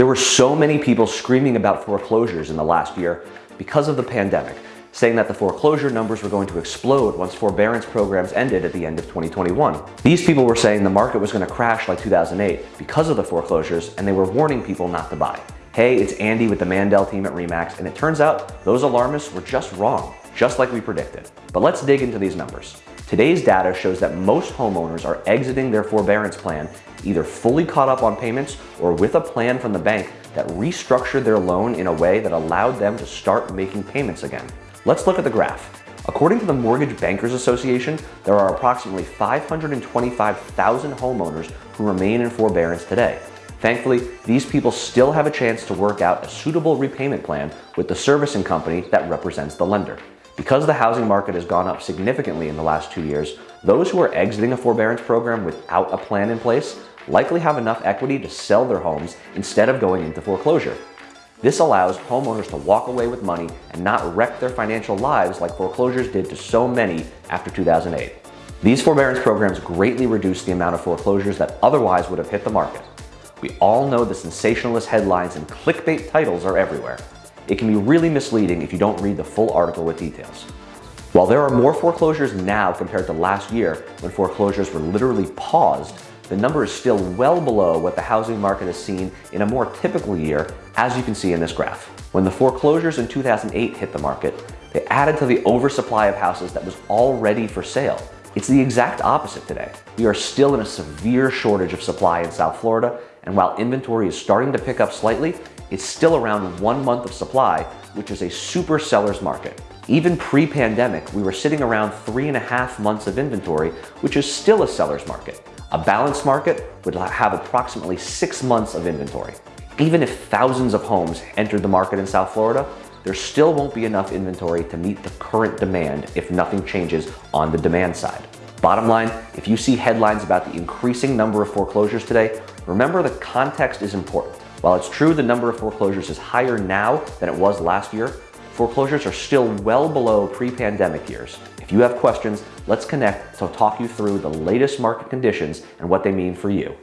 There were so many people screaming about foreclosures in the last year because of the pandemic, saying that the foreclosure numbers were going to explode once forbearance programs ended at the end of 2021. These people were saying the market was going to crash like 2008 because of the foreclosures, and they were warning people not to buy. Hey, it's Andy with the Mandel team at REMAX, and it turns out those alarmists were just wrong, just like we predicted. But let's dig into these numbers. Today's data shows that most homeowners are exiting their forbearance plan either fully caught up on payments or with a plan from the bank that restructured their loan in a way that allowed them to start making payments again. Let's look at the graph. According to the Mortgage Bankers Association, there are approximately 525,000 homeowners who remain in forbearance today. Thankfully, these people still have a chance to work out a suitable repayment plan with the servicing company that represents the lender. Because the housing market has gone up significantly in the last two years, those who are exiting a forbearance program without a plan in place likely have enough equity to sell their homes instead of going into foreclosure. This allows homeowners to walk away with money and not wreck their financial lives like foreclosures did to so many after 2008. These forbearance programs greatly reduce the amount of foreclosures that otherwise would have hit the market. We all know the sensationalist headlines and clickbait titles are everywhere. It can be really misleading if you don't read the full article with details. While there are more foreclosures now compared to last year when foreclosures were literally paused, the number is still well below what the housing market has seen in a more typical year, as you can see in this graph. When the foreclosures in 2008 hit the market, they added to the oversupply of houses that was already for sale. It's the exact opposite today. We are still in a severe shortage of supply in South Florida, and while inventory is starting to pick up slightly, it's still around one month of supply, which is a super seller's market. Even pre-pandemic, we were sitting around three and a half months of inventory, which is still a seller's market. A balanced market would have approximately six months of inventory. Even if thousands of homes entered the market in South Florida, there still won't be enough inventory to meet the current demand if nothing changes on the demand side. Bottom line, if you see headlines about the increasing number of foreclosures today, remember the context is important. While it's true the number of foreclosures is higher now than it was last year, foreclosures are still well below pre-pandemic years. If you have questions, let's connect to talk you through the latest market conditions and what they mean for you.